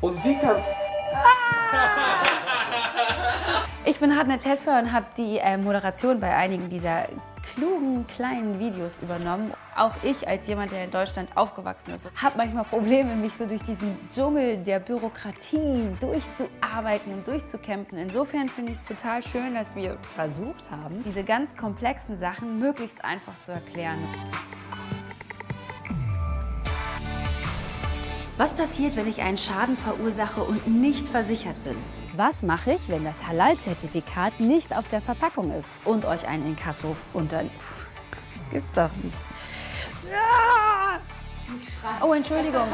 Und wie kann... Ich bin Hartnett Tesfa und habe die äh, Moderation bei einigen dieser klugen kleinen Videos übernommen. Auch ich als jemand, der in Deutschland aufgewachsen ist, habe manchmal Probleme, mich so durch diesen Dschungel der Bürokratie durchzuarbeiten und durchzukämpfen. Insofern finde ich es total schön, dass wir versucht haben, diese ganz komplexen Sachen möglichst einfach zu erklären. Was passiert, wenn ich einen Schaden verursache und nicht versichert bin? Was mache ich, wenn das Halal-Zertifikat nicht auf der Verpackung ist und euch ein Inkasso unter... Das gibt's doch nicht. Ja! Oh, Entschuldigung.